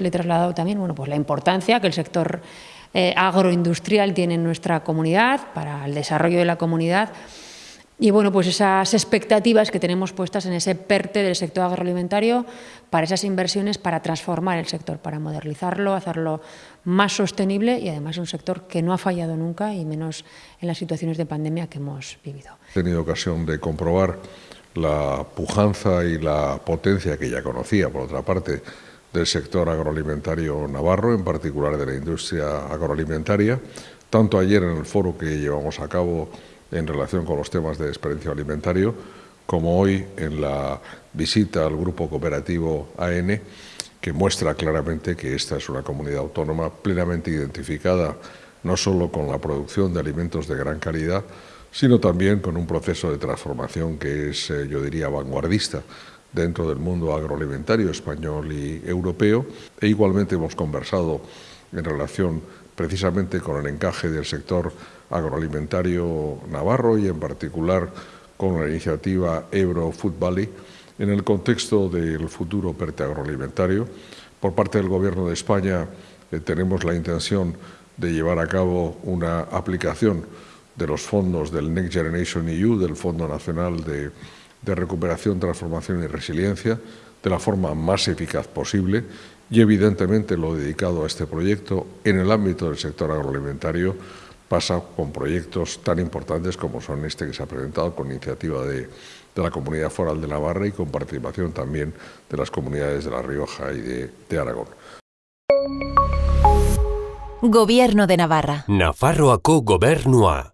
Le he trasladado también bueno, pues la importancia que el sector eh, agroindustrial tiene en nuestra comunidad, para el desarrollo de la comunidad, y bueno, pues esas expectativas que tenemos puestas en ese PERTE del sector agroalimentario para esas inversiones para transformar el sector, para modernizarlo, hacerlo más sostenible y además un sector que no ha fallado nunca y menos en las situaciones de pandemia que hemos vivido. He tenido ocasión de comprobar la pujanza y la potencia que ya conocía, por otra parte, del sector agroalimentario navarro, en particular de la industria agroalimentaria, tanto ayer en el foro que llevamos a cabo en relación con los temas de desperdicio alimentario, como hoy en la visita al grupo cooperativo AN, que muestra claramente que esta es una comunidad autónoma plenamente identificada no solo con la producción de alimentos de gran calidad, sino también con un proceso de transformación que es, eh, yo diría, vanguardista dentro del mundo agroalimentario español y europeo e igualmente hemos conversado en relación precisamente con el encaje del sector agroalimentario navarro y en particular con la iniciativa Ebro Food Valley en el contexto del futuro PERTE agroalimentario. Por parte del Gobierno de España eh, tenemos la intención de llevar a cabo una aplicación de los fondos del Next Generation EU, del Fondo Nacional de de recuperación, transformación y resiliencia de la forma más eficaz posible y evidentemente lo dedicado a este proyecto en el ámbito del sector agroalimentario pasa con proyectos tan importantes como son este que se ha presentado con iniciativa de, de la Comunidad Foral de Navarra y con participación también de las comunidades de La Rioja y de, de Aragón. Gobierno de Navarra. Nafarroako gobernua.